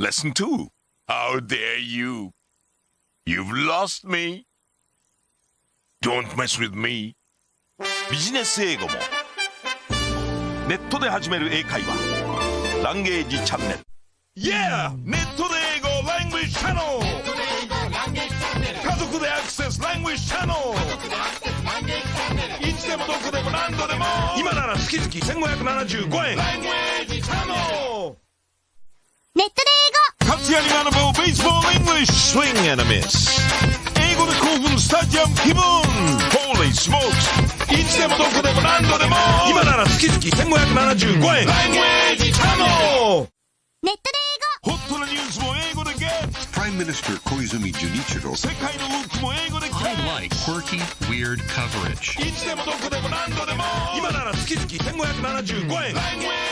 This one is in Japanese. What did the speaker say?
Lesson 2 How dare you You've lost me Don't mess with me ビジネス英語もネットで始める英会話ランゲージチャンネル Yeah! ネットで英語 Language Channel 家族でアクセス Language Channel いつでもどこでも何度でも今なら月々1575円ジアリアナボーベース英語で興奮スタジアム気分ーリーンウェイ」カズレーザー smokes!